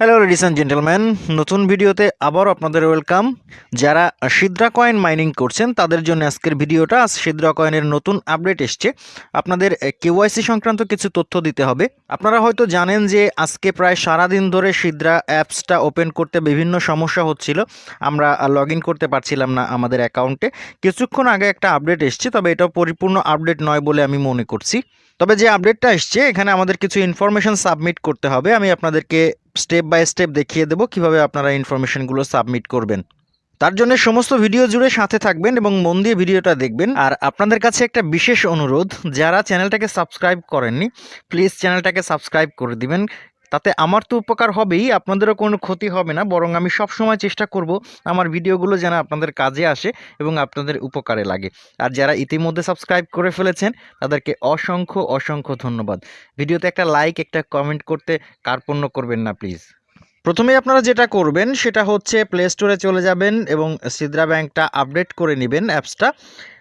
Hello ladies and gentleman নতুন ভিডিওতে আবারও আপনাদের ওয়েলকাম যারা সিদ্রা কয়েন মাইনিং করছেন, তাদের জন্য আজকের ভিডিওটা সিদ্রা কয়েনের নতুন আপডেট এসছে। আপনাদের কেওয়াইসি সংক্রান্ত কিছু তথ্য দিতে হবে। আপনারা হয়তো জানেন যে আজকে প্রায় সারাদিন ধরে সিদ্রা অ্যাপসটা ওপেন করতে বিভিন্ন সমস্যা হচ্ছিল। আমরা লগ করতে পারছিলাম না আমাদের অ্যাকাউন্টে কিছুক্ষণ আগে একটা আপডেট এসছে, তবে এটা পরিপূর্ণ আপডেট নয় বলে আমি মনে করছি। তবে যে আপডেটটা এসছে, এখানে আমাদের কিছু ইনফরমেশন সাবমিট করতে হবে। আমি আপনাদেরকে স্টেপ বাই স্টেপ দেখিয়ে দেবো কীভাবে আপনারা ইনফরমেশনগুলো সাবমিট করবেন। তার জন্য সমস্ত ভিডিও জুড়ে সাথে থাকবেন এবং মন দিয়ে ভিডিওটা দেখবেন। আর আপনাদের কাছে একটা বিশেষ অনুরোধ, যারা চ্যানেলটাকে সাবস্ক্রাইব করেননি, প্লিজ চ্যানেলটাকে সাবস্ক্রাইব করে দিবেন। তাতে আমার তো উপকার হবেই, আপনাদেরও কোনো ক্ষতি হবে না। বরং আমি সব সময় চেষ্টা করব আমার ভিডিওগুলো যেন আপনাদের কাজে আসে এবং আপনাদের উপকারে লাগে। আর যারা ইতিমধ্যে সাবস্ক্রাইব করে ফেলেছেন, তাদেরকে অসংখ্য অসংখ্য ধন্যবাদ। ভিডিওতে একটা লাইক, একটা কমেন্ট করতে কার্পণ্য করবেন না, প্লিজ। প্রথমে আপনারা যেটা করবেন, সেটা হচ্ছে প্লে স্টোরে চলে যাবেন এবং সিদ্রা ব্যাংকটা আপডেট করে নেবেন অ্যাপসটা।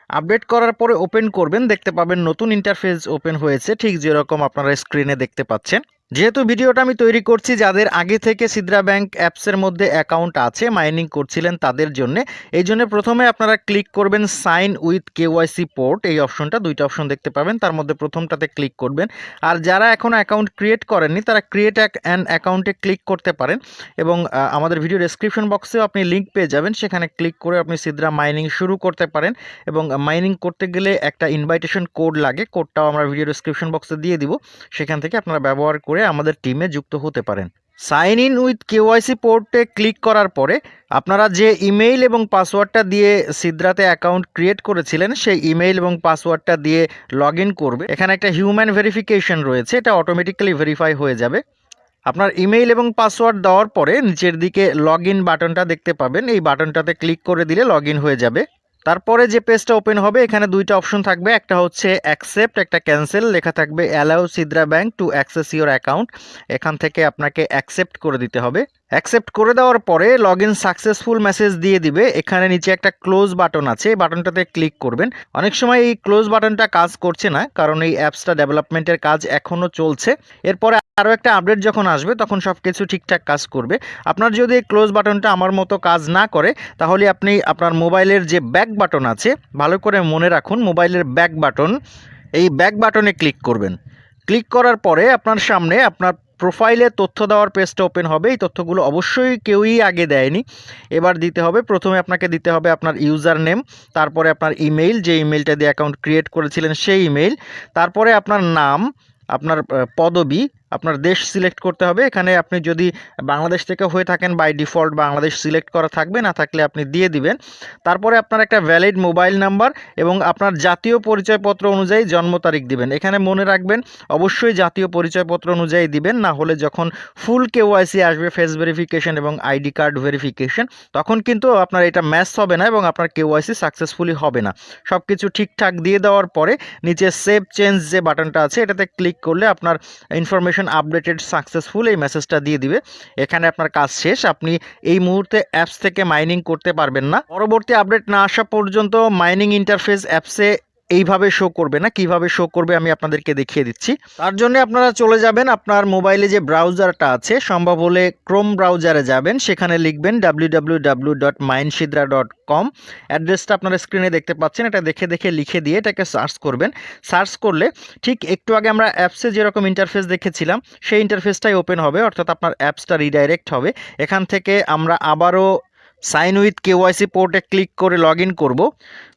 আপডেট করার পরে ওপেন করবেন, দেখতে পাবেন নতুন ইন্টারফেস ওপেন হয়েছে। ঠিক যেরকম আপনারা স্ক্রিনে দেখতে পাচ্ছেন। যেহেতু ভিডিওটা আমি তৈরি করছি, যাদের আগে থেকে সিদ্রা ব্যাংক অ্যাপসের মধ্যে অ্যাকাউন্ট আছে, মাইনিং করছিলেন তাদের জন্য, এই জন্য প্রথমে আপনারা ক্লিক করবেন সাইন উইথ কেওয়াইসি পোর্ট, এই অপশনটা, দুইটা অপশন দেখতে পাবেন, তার মধ্যে প্রথমটাতে ক্লিক করবেন। আর যারা এখন অ্যাকাউন্ট ক্রিয়েট করেননি, তারা ক্রিয়েট অ্যান অ্যাকাউন্টে ক্লিক করতে পারেন এবং আমাদের ভিডিও ডেসক্রিপশন বক্সেও আপনি লিঙ্ক পেয়ে যাবেন, সেখানে ক্লিক করে আপনি সিদ্রা মাইনিং শুরু করতে পারেন এবং মাইনিং করতে গেলে একটা ইনভাইটেশন কোড লাগে, কোডটাও আমরা ভিডিও ডেসক্রিপশন বক্সে দিয়ে দিব, সেখান থেকে আপনারা ব্যবহার করে আমাদের টিমে যুক্ত হতে পারেন। সাইন ইন উইথ কেওয়াইসি পোর্টে ক্লিক করার পরে আপনারা যে ইমেইল এবং পাসওয়ার্ডটা দিয়ে সিদ্রাতে অ্যাকাউন্ট ক্রিয়েট করেছিলেন, সেই ইমেইল এবং পাসওয়ার্ডটা দিয়ে লগ ইন করবে। এখানে একটা হিউম্যান ভেরিফিকেশন রয়েছে, এটা অটোমেটিক্যালি ভেরিফাই হয়ে যাবে। আপনার ইমেইল এবং পাসওয়ার্ড দেওয়ার পরে নিচের দিকে লগ বাটনটা দেখতে পাবেন। এই বাটনটাতে ক্লিক করে দিলে লগ হয়ে যাবে। তারপরে যে পেজটা ওপেন হবে, এখানে দুইটা অপশন থাকবে। একটা হচ্ছে অ্যাকসেপ্ট একটা ক্যান্সেল লেখা থাকবে allow সিদ্রা bank to access your account এখান থেকে আপনাকে অ্যাকসেপ্ট করে দিতে হবে। অ্যাকসেপ্ট করে দেওয়ার পরে লগ ইন সাকসেসফুল মেসেজ দিয়ে দিবে। এখানে নিচে একটা ক্লোজ বাটন আছে। এই বাটনটাতে ক্লিক করবেন। অনেক সময় এই ক্লোজ বাটনটা কাজ করছে না, কারণ এই অ্যাপসটা ডেভেলপমেন্টের কাজ এখনও চলছে। এরপরে আরও একটা আপডেট যখন আসবে, তখন সব কিছু ঠিকঠাক কাজ করবে। আপনার যদি এই ক্লোজ বাটনটা আমার মতো কাজ না করে, তাহলে আপনি আপনার মোবাইলের যে ব্যাক বাটন আছে, ভালো করে মনে রাখুন, মোবাইলের ব্যাক বাটন এই ব্যাক বাটনে ক্লিক করবেন। ক্লিক করার পরে আপনার সামনে আপনার প্রোফাইলে তথ্য দেওয়ার পেজটা ওপেন হবে। এই তথ্যগুলো অবশ্যই কেউই আগে দেয়নি। এবার দিতে হবে। প্রথমে আপনাকে দিতে হবে আপনার ইউজার নেম তারপরে আপনার ইমেইল, যে ইমেইলটা দিয়ে অ্যাকাউন্ট ক্রিয়েট করেছিলেন সেই ইমেইল, তারপরে আপনার নাম, আপনার পদবী আপনার দেশ সিলেক্ট করতে হবে। এখানে আপনি যদি বাংলাদেশ থেকে হয়ে থাকেন বাই ডিফল্ট বাংলাদেশ সিলেক্ট করা থাকবে, না থাকলে আপনি দিয়ে দিবেন। তারপরে আপনার একটা ভ্যালিড মোবাইল নাম্বার এবং আপনার জাতীয় পরিচয়পত্র অনুযায়ী জন্ম তারিখ দিবেন। এখানে মনে রাখবেন, অবশ্যই জাতীয় পরিচয়পত্র অনুযায়ী দিবেন, না হলে যখন ফুল কেওয়াইসি আসবে ফেস ভেরিফিকেশন এবং আইডি কার্ড ভেরিফিকেশন তখন কিন্তু আপনার এটা ম্যাচ হবে না এবং আপনার কেওয়াইসি সাকসেসফুলি হবে না। সব কিছু ঠিকঠাক দিয়ে দেওয়ার পরে নিচে সেভ চেঞ্জ যে বাটনটা আছে, এটাতে ক্লিক করলে আপনার ইনফরমেশন আপডেটেড সাকসেসফুল এই মেসেজটা দিয়ে দিবে। এখানে আপনার কাজ শেষ। আপনি এই মুহূর্তে অ্যাপস থেকে মাইনিং করতে পারবেন না। পরবর্তী আপডেট না আসা পর্যন্ত মাইনিং ইন্টারফেস অ্যাপসে এইভাবে শো করবে না? কীভাবে শো করবে? আমি আপনাদেরকে দেখিয়ে দিচ্ছি। তার জন্য আপনারা চলে যাবেন আপনার মোবাইলে যে ব্রাউজারটা আছে, সম্ভব হলে ক্রোম ব্রাউজারে যাবেন। সেখানে লিখবেন ডাব্লিউ অ্যাড্রেসটা আপনারা স্ক্রিনে দেখতে পাচ্ছেন। এটা দেখে দেখে লিখে দিয়ে এটাকে সার্চ করবেন। সার্চ করলে ঠিক একটু আগে আমরা অ্যাপসে যেরকম ইন্টারফেস দেখেছিলাম, সেই ইন্টারফেসটাই ওপেন হবে। অর্থাৎ আপনার অ্যাপসটা রিডাইরেক্ট হবে। এখান থেকে আমরা আবারও সাইন উইথ কেওয়াইসি পোর্টে ক্লিক করে লগ ইন করব।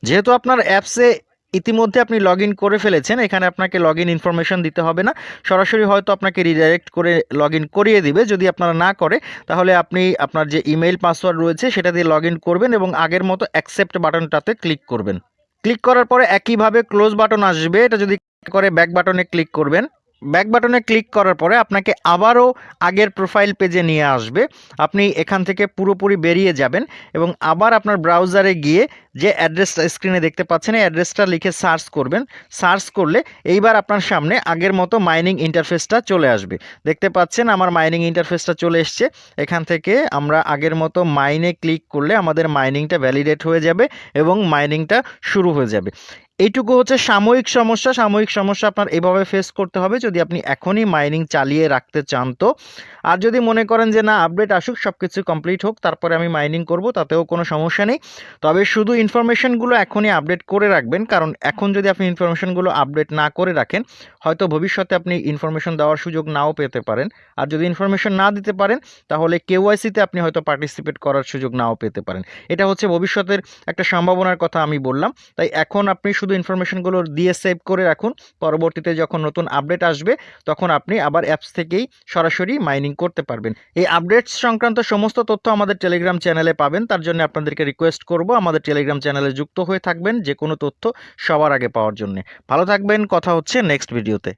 যেহেতু আপনার অ্যাপসে ইতিমধ্যে আপনি লগ করে ফেলেছেন, এখানে আপনাকে লগ ইন ইনফরমেশন দিতে হবে না। সরাসরি হয়তো আপনাকে রিডাইরেক্ট করে লগ করিয়ে দিবে, যদি আপনারা না করে, তাহলে আপনি আপনার যে ইমেইল পাসওয়ার্ড রয়েছে, সেটা দিয়ে লগ করবেন এবং আগের মতো অ্যাকসেপ্ট বাটনটাতে ক্লিক করবেন। ক্লিক করার পরে একইভাবে ক্লোজ বাটন আসবে, এটা যদি করে ব্যাক বাটনে ক্লিক করবেন। ব্যাক বাটনে ক্লিক করার পরে আপনাকে আবারও আগের প্রোফাইল পেজে নিয়ে আসবে। আপনি এখান থেকে পুরোপুরি বেরিয়ে যাবেন এবং আবার আপনার ব্রাউজারে গিয়ে যে অ্যাড্রেসটা স্ক্রিনে দেখতে পাচ্ছেন, এই অ্যাড্রেসটা লিখে সার্চ করবেন। সার্চ করলে এইবার আপনার সামনে আগের মতো মাইনিং ইন্টারফেসটা চলে আসবে। দেখতে পাচ্ছেন আমার মাইনিং ইন্টারফেসটা চলে এসছে। এখান থেকে আমরা আগের মতো মাইনে ক্লিক করলে আমাদের মাইনিংটা ভ্যালিডেট হয়ে যাবে এবং মাইনিংটা শুরু হয়ে যাবে। এইটুকু হচ্ছে সাময়িক সমস্যা। সাময়িক সমস্যা আপনার এভাবে ফেস করতে হবে যদি আপনি এখনই মাইনিং চালিয়ে রাখতে চান তো। আর যদি মনে করেন যে না আপডেট আসুক সব কিছু কমপ্লিট হোক, তারপরে আমি মাইনিং করব, তাতেও কোনো সমস্যা নেই। তবে শুধু ইনফরমেশনগুলো এখনই আপডেট করে রাখবেন, কারণ এখন যদি আপনি ইনফরমেশনগুলো আপডেট না করে রাখেন, হয়তো ভবিষ্যতে আপনি ইনফরমেশন দেওয়ার সুযোগ নাও পেতে পারেন। আর যদি ইনফরমেশন না দিতে পারেন, তাহলে কেওয়াইসিতে আপনি হয়তো পার্টিসিপেট করার সুযোগ নাও পেতে পারেন। এটা হচ্ছে ভবিষ্যতের একটা সম্ভাবনার কথা আমি বললাম। তাই এখন আপনি শুধু ইনফরমেশনগুলো দিয়ে সেভ করে রাখুন। পরবর্তীতে যখন নতুন আপডেট আসবে, তখন আপনি আবার অ্যাপস থেকেই সরাসরি মাইনিং করতে পারবেন। এই আপডেটস সংক্রান্ত সমস্ত তথ্য আমাদের টেলিগ্রাম চ্যানেলে পাবেন। তার জন্য আপনাদেরকে রিকোয়েস্ট করব আমাদের টেলিগ্রাম চ্যানেলে যুক্ত হয়ে থাকবেন যে কোনো তথ্য সবার আগে পাওয়ার জন্য। ভালো থাকবেন, কথা হচ্ছে নেক্সট ভিডিওতে